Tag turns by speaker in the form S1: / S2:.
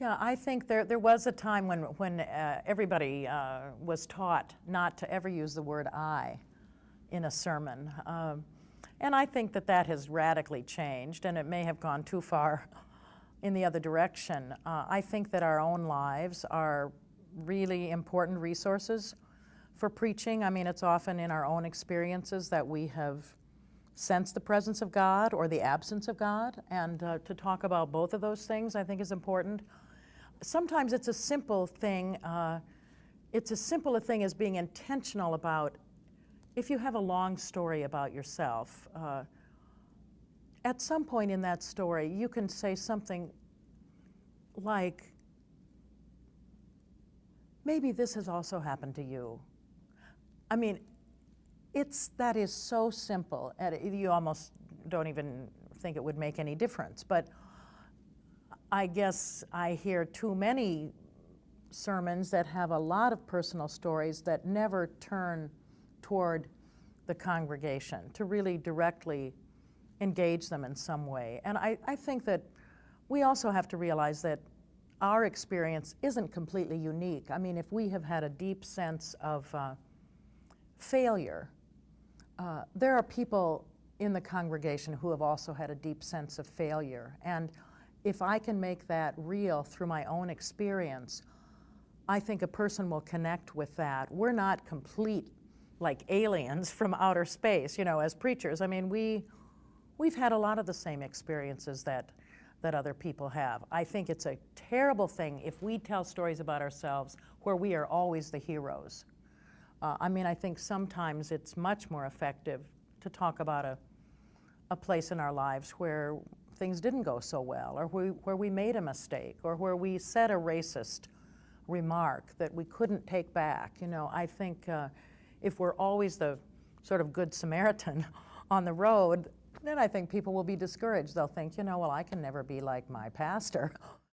S1: Yeah, I think there, there was a time when, when uh, everybody uh, was taught not to ever use the word I in a sermon. Um, and I think that that has radically changed, and it may have gone too far in the other direction. Uh, I think that our own lives are really important resources for preaching. I mean, it's often in our own experiences that we have sensed the presence of God or the absence of God, and uh, to talk about both of those things I think is important. Sometimes it's a simple thing, uh, it's as simple a thing as being intentional about if you have a long story about yourself, uh, at some point in that story, you can say something like, maybe this has also happened to you. I mean, it's, that is so simple, and you almost don't even think it would make any difference. But I guess I hear too many sermons that have a lot of personal stories that never turn toward the congregation, to really directly engage them in some way. And I, I think that we also have to realize that our experience isn't completely unique. I mean, if we have had a deep sense of uh, failure, uh, there are people in the congregation who have also had a deep sense of failure. And if I can make that real through my own experience, I think a person will connect with that. We're not complete like aliens from outer space, you know, as preachers. I mean, we, we've had a lot of the same experiences that, that other people have. I think it's a terrible thing if we tell stories about ourselves where we are always the heroes. Uh, I mean, I think sometimes it's much more effective to talk about a, a place in our lives where things didn't go so well, or we, where we made a mistake, or where we said a racist remark that we couldn't take back. You know, I think uh, if we're always the sort of good Samaritan on the road, then I think people will be discouraged. They'll think, you know, well, I can never be like my pastor.